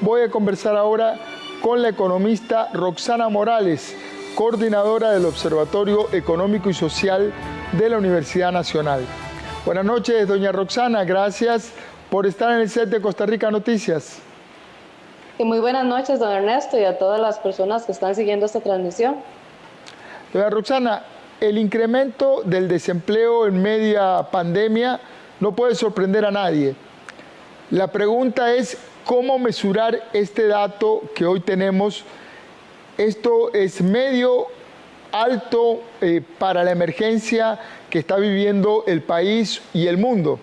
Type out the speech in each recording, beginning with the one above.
Voy a conversar ahora con la economista Roxana Morales, coordinadora del Observatorio Económico y Social de la Universidad Nacional. Buenas noches, doña Roxana, gracias por estar en el set de Costa Rica Noticias. Y muy buenas noches, don Ernesto, y a todas las personas que están siguiendo esta transmisión. Doña Roxana, el incremento del desempleo en media pandemia no puede sorprender a nadie. La pregunta es, ¿Cómo mesurar este dato que hoy tenemos? Esto es medio alto eh, para la emergencia que está viviendo el país y el mundo.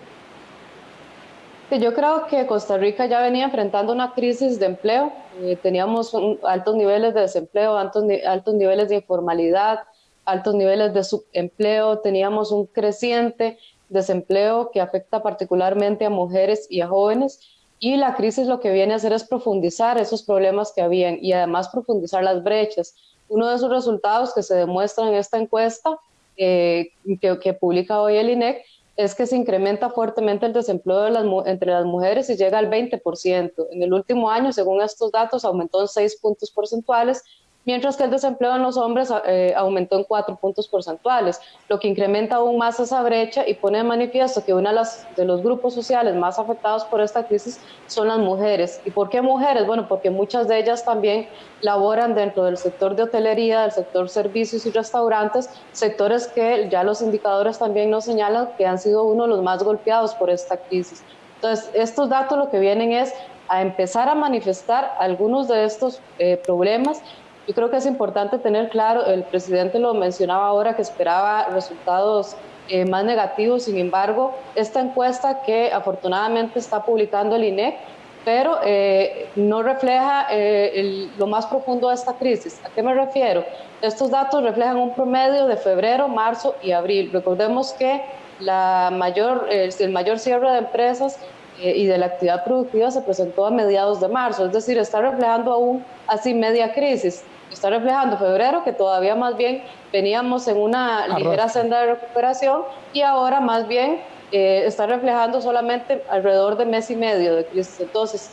Yo creo que Costa Rica ya venía enfrentando una crisis de empleo. Eh, teníamos altos niveles de desempleo, altos, altos niveles de informalidad, altos niveles de subempleo. Teníamos un creciente desempleo que afecta particularmente a mujeres y a jóvenes y la crisis lo que viene a hacer es profundizar esos problemas que habían y además profundizar las brechas. Uno de esos resultados que se demuestra en esta encuesta eh, que, publica hoy el INEC es que se incrementa fuertemente el desempleo de las, entre las mujeres y llega al 20%. En el último año, según estos datos, aumentó en 6 puntos porcentuales mientras que el desempleo en los hombres eh, aumentó en cuatro puntos porcentuales, lo que incrementa aún más esa brecha y pone de manifiesto que uno de, de los grupos sociales más afectados por esta crisis son las mujeres. ¿Y por qué mujeres? Bueno, porque muchas de ellas también laboran dentro del sector de hotelería, del sector servicios y restaurantes, sectores que ya los indicadores también nos señalan que han sido uno de los más golpeados por esta crisis. Entonces, estos datos lo que vienen es a empezar a manifestar algunos de estos eh, problemas yo creo que es importante tener claro, el presidente lo mencionaba ahora, que esperaba resultados eh, más negativos, sin embargo, esta encuesta que afortunadamente está publicando el INEC, pero eh, no refleja eh, lo más profundo de esta crisis. ¿A qué me refiero? Estos datos reflejan un promedio de febrero, marzo y abril. Recordemos que la mayor, el mayor cierre de empresas y de la actividad productiva se presentó a mediados de marzo, es decir, está reflejando aún así media crisis está reflejando febrero, que todavía más bien veníamos en una ligera senda de recuperación y ahora más bien eh, está reflejando solamente alrededor de mes y medio de crisis. Entonces,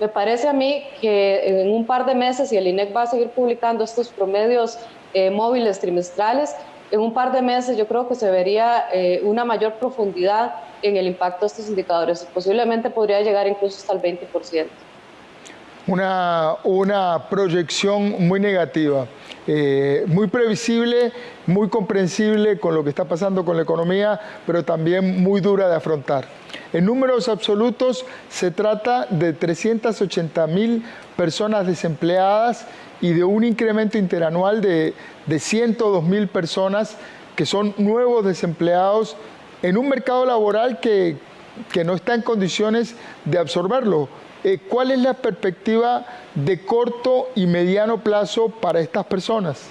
me parece a mí que en un par de meses, y el INEC va a seguir publicando estos promedios eh, móviles trimestrales, en un par de meses yo creo que se vería eh, una mayor profundidad en el impacto de estos indicadores. Posiblemente podría llegar incluso hasta el 20% una, una proyección muy negativa, eh, muy previsible, muy comprensible con lo que está pasando con la economía, pero también muy dura de afrontar. En números absolutos se trata de 380 mil personas desempleadas y de un incremento interanual de, de 102 mil personas que son nuevos desempleados en un mercado laboral que, que no está en condiciones de absorberlo eh, ¿cuál es la perspectiva de corto y mediano plazo para estas personas?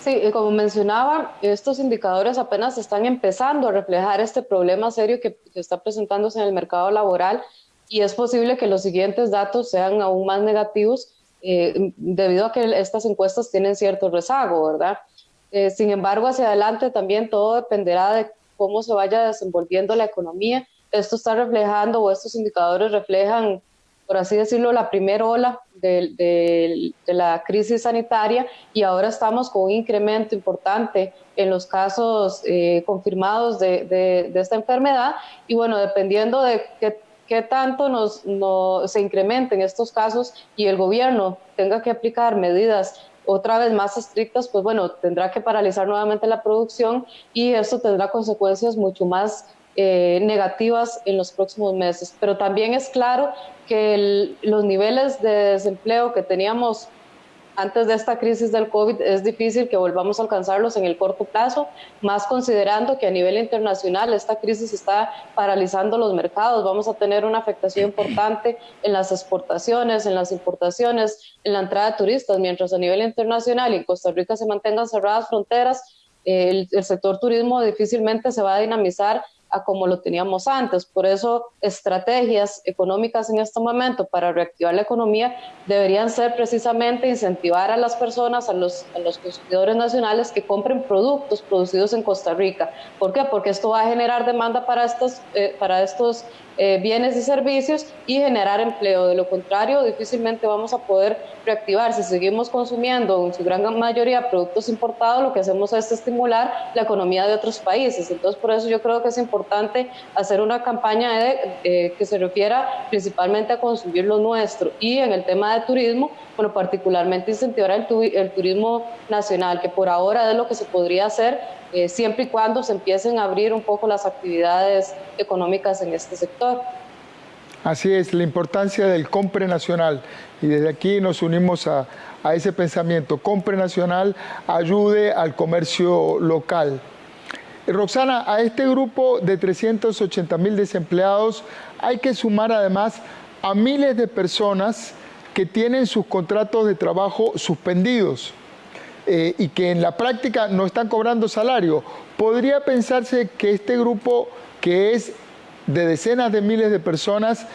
Sí, como mencionaba, estos indicadores apenas están empezando a reflejar este problema serio que, está presentándose en el mercado laboral y es posible que los siguientes datos sean aún más negativos eh, debido a que estas encuestas tienen cierto rezago, ¿verdad? Eh, sin embargo, hacia adelante también todo dependerá de cómo se vaya desenvolviendo la economía esto está reflejando, o estos indicadores reflejan, por así decirlo, la primera ola de, la crisis sanitaria y ahora estamos con un incremento importante en los casos eh, confirmados de, esta enfermedad. Y bueno, dependiendo de qué, tanto nos, se incrementen estos casos y el gobierno tenga que aplicar medidas otra vez más estrictas, pues bueno, tendrá que paralizar nuevamente la producción y esto tendrá consecuencias mucho más eh, negativas en los próximos meses. Pero también es claro que los niveles de desempleo que teníamos antes de esta crisis del COVID es difícil que volvamos a alcanzarlos en el corto plazo, más considerando que a nivel internacional esta crisis está paralizando los mercados. Vamos a tener una afectación importante en las exportaciones, en las importaciones, en la entrada de turistas, mientras a nivel internacional y en Costa Rica se mantengan cerradas fronteras, el, el sector turismo difícilmente se va a dinamizar a como lo teníamos antes. Por eso, estrategias económicas en este momento para reactivar la economía deberían ser precisamente incentivar a las personas, a los, a los consumidores nacionales que compren productos producidos en Costa Rica. ¿Por qué? Porque esto va a generar demanda para estos, eh, para estos eh, bienes y servicios y generar empleo. De lo contrario, difícilmente vamos a poder reactivar. Si seguimos consumiendo en su gran mayoría productos importados, lo que hacemos es estimular la economía de otros países. Entonces, por eso yo creo que es importante hacer una campaña eh, que se refiera principalmente a consumir lo nuestro. Y en el tema de turismo, bueno, particularmente incentivar el, el turismo nacional, que por ahora es lo que se podría hacer eh, siempre y cuando se empiecen a abrir un poco las actividades económicas en este sector. Así es, la importancia del compre nacional. Y desde aquí nos unimos a, a ese pensamiento. Compre nacional ayude al comercio local. Roxana, a este grupo de 380 mil desempleados hay que sumar además a miles de personas que tienen sus contratos de trabajo suspendidos. Eh, y que en la práctica no están cobrando salario, podría pensarse que este grupo que es de decenas de miles de personas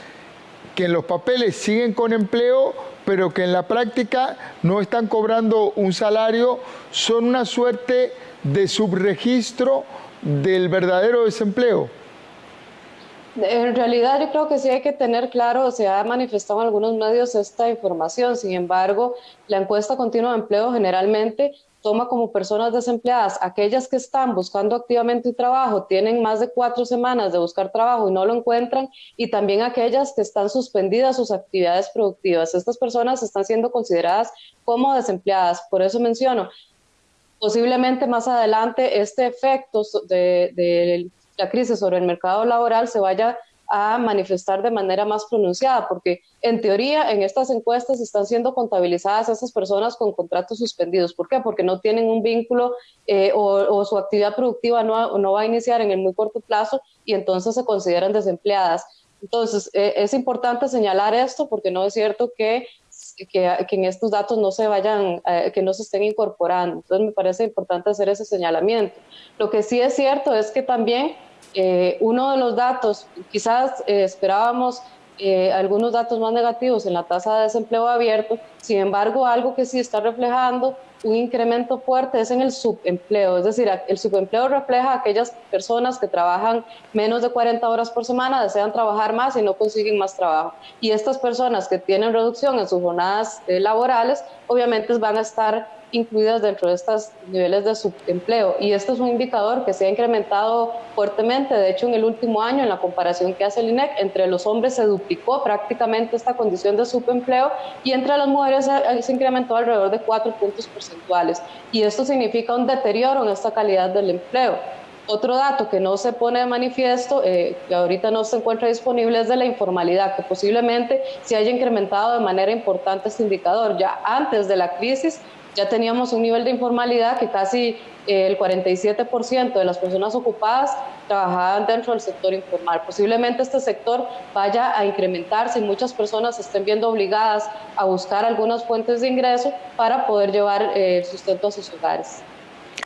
que en los papeles siguen con empleo, pero que en la práctica no están cobrando un salario, son una suerte de subregistro del verdadero desempleo. En realidad yo creo que sí hay que tener claro, se ha manifestado en algunos medios esta información, sin embargo, la encuesta continua de empleo generalmente toma como personas desempleadas aquellas que están buscando activamente trabajo, tienen más de cuatro semanas de buscar trabajo y no lo encuentran, y también aquellas que están suspendidas sus actividades productivas. Estas personas están siendo consideradas como desempleadas. Por eso menciono, posiblemente más adelante este efecto de, la crisis sobre el mercado laboral se vaya a manifestar de manera más pronunciada, porque en teoría en estas encuestas están siendo contabilizadas esas personas con contratos suspendidos. ¿Por qué? Porque no tienen un vínculo eh, o, su actividad productiva no, no, va a iniciar en el muy corto plazo y entonces se consideran desempleadas. Entonces, eh, es importante señalar esto porque no es cierto que, que, en estos datos no se vayan, eh, que no se estén incorporando. Entonces, me parece importante hacer ese señalamiento. Lo que sí es cierto es que también eh, uno de los datos, quizás eh, esperábamos eh, algunos datos más negativos en la tasa de desempleo abierto, sin embargo, algo que sí está reflejando un incremento fuerte es en el subempleo, es decir, el subempleo refleja a aquellas personas que trabajan menos de 40 horas por semana, desean trabajar más y no consiguen más trabajo. Y estas personas que tienen reducción en sus jornadas laborales, obviamente van a estar incluidas dentro de estos niveles de subempleo. Y esto es un indicador que se ha incrementado fuertemente. De hecho, en el último año, en la comparación que hace el INEC, entre los hombres se duplicó prácticamente esta condición de subempleo y entre las mujeres se incrementó alrededor de cuatro puntos porcentuales. Y esto significa un deterioro en esta calidad del empleo. Otro dato que no se pone de manifiesto, eh, que ahorita no se encuentra disponible, es de la informalidad, que posiblemente se haya incrementado de manera importante este indicador. Ya antes de la crisis, ya teníamos un nivel de informalidad que casi eh, el 47% de las personas ocupadas trabajaban dentro del sector informal. Posiblemente este sector vaya a incrementarse y muchas personas estén viendo obligadas a buscar algunas fuentes de ingreso para poder llevar eh, sustento a sus hogares.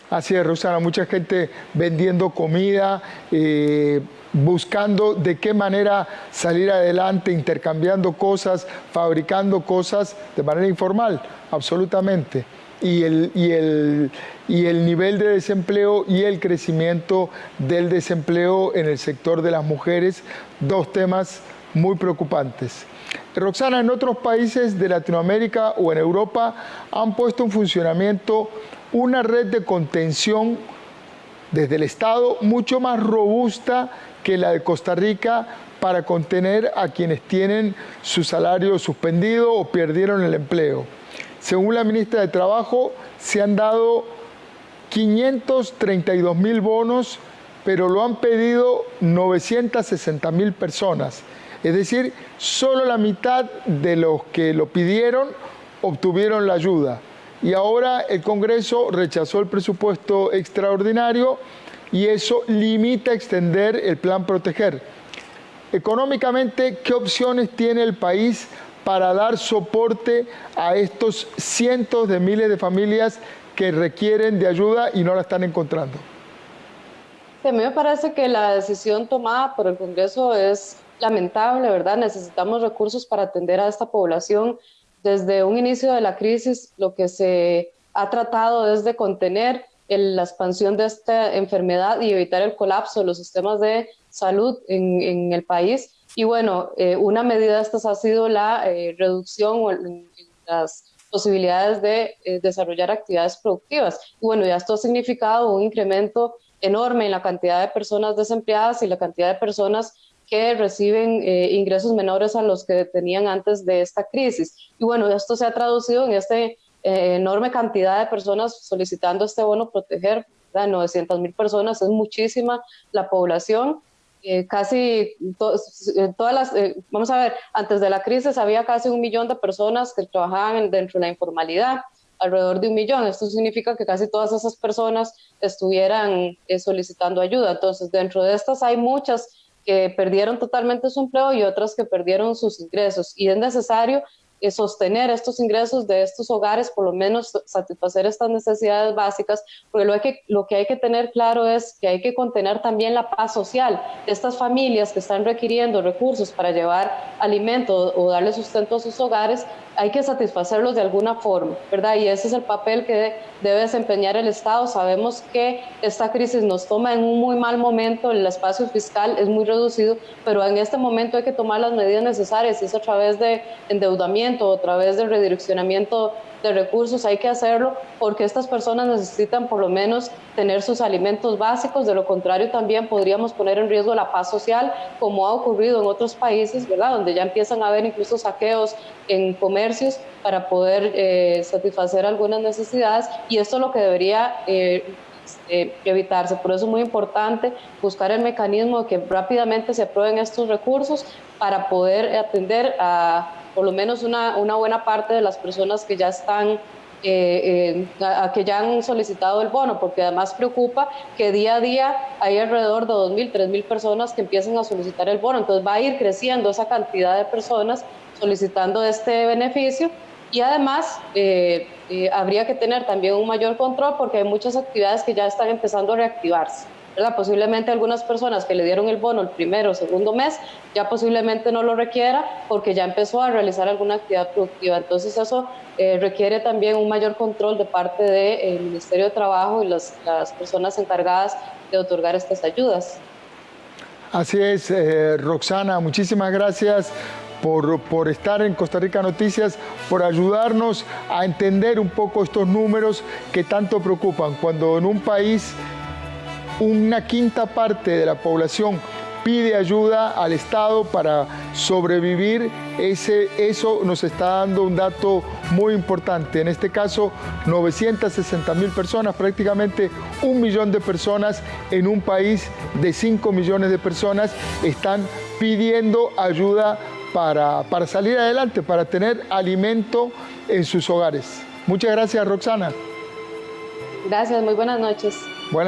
Así es, Rosana, mucha gente vendiendo comida, eh, buscando de qué manera salir adelante, intercambiando cosas, fabricando cosas de manera informal, absolutamente y el, y el, y el nivel de desempleo y el crecimiento del desempleo en el sector de las mujeres, dos temas muy preocupantes. Roxana, en otros países de Latinoamérica o en Europa han puesto en funcionamiento una red de contención desde el Estado mucho más robusta que la de Costa Rica para contener a quienes tienen su salario suspendido o perdieron el empleo. Según la ministra de Trabajo, se han dado 532 mil bonos, pero lo han pedido 960 mil personas. Es decir, solo la mitad de los que lo pidieron obtuvieron la ayuda. Y ahora el Congreso rechazó el presupuesto extraordinario y eso limita extender el plan Proteger. Económicamente, ¿qué opciones tiene el país para dar soporte a estos cientos de miles de familias que requieren de ayuda y no la están encontrando? A mí me parece que la decisión tomada por el Congreso es lamentable, ¿verdad? Necesitamos recursos para atender a esta población. Desde un inicio de la crisis, lo que se ha tratado es de contener la expansión de esta enfermedad y evitar el colapso de los sistemas de salud en, el país. Y bueno, eh, una medida de estas ha sido la eh, reducción en, las posibilidades de eh, desarrollar actividades productivas. Y bueno, ya esto ha significado un incremento enorme en la cantidad de personas desempleadas y la cantidad de personas que reciben ingresos menores a los que tenían antes de esta crisis. Y bueno, esto se ha traducido en este eh, enorme cantidad de personas solicitando este bono proteger, 900 mil personas, es muchísima la población. Eh, casi eh, todas las, vamos a ver, antes de la crisis había casi un millón de personas que trabajaban dentro de la informalidad, alrededor de un millón. Esto significa que casi todas esas personas estuvieran solicitando ayuda. Entonces, dentro de estas hay muchas que perdieron totalmente su empleo y otras que perdieron sus ingresos. Y es necesario eh, sostener estos ingresos de estos hogares, por lo menos satisfacer estas necesidades básicas, porque lo, que, lo que hay que tener claro es que hay que contener también la paz social de estas familias que están requiriendo recursos para llevar alimento o darle sustento a sus hogares, hay que satisfacerlos de alguna forma, ¿verdad? Y ese es el papel que debe desempeñar el Estado. Sabemos que esta crisis nos toma en un muy mal momento, el espacio fiscal es muy reducido, pero en este momento hay que tomar las medidas necesarias, es a través de endeudamiento, a través de redireccionamiento de recursos, hay que hacerlo porque estas personas necesitan por lo menos tener sus alimentos básicos, de lo contrario también podríamos poner en riesgo la paz social, como ha ocurrido en otros países, ¿verdad? Donde ya empiezan a haber incluso saqueos en comercios para poder eh, satisfacer algunas necesidades y esto es lo que debería... Eh, eh, evitarse. Por eso es muy importante buscar el mecanismo de que rápidamente se aprueben estos recursos para poder atender a por lo menos una, una buena parte de las personas que ya están eh, eh, que ya han solicitado el bono, porque además preocupa que día a día hay alrededor de 2.000, 3.000 personas que empiezan a solicitar el bono. Entonces va a ir creciendo esa cantidad de personas solicitando este beneficio y además eh, habría que tener también un mayor control porque hay muchas actividades que ya están empezando a reactivarse. Posiblemente algunas personas que le dieron el bono el primero o segundo mes ya posiblemente no lo requiera porque ya empezó a realizar alguna actividad productiva. Entonces eso eh, requiere también un mayor control de parte del Ministerio de Trabajo y las, personas encargadas de otorgar estas ayudas. Así es, eh, Roxana, muchísimas gracias por, por, estar en Costa Rica Noticias, por ayudarnos a entender un poco estos números que tanto preocupan. Cuando en un país una quinta parte de la población pide ayuda al Estado para sobrevivir, ese, eso nos está dando un dato muy importante. En este caso, 960 mil personas, prácticamente un millón de personas en un país de 5 millones de personas están pidiendo ayuda para, para salir adelante, para tener alimento en sus hogares. Muchas gracias, Roxana. Gracias, muy buenas noches. Buenas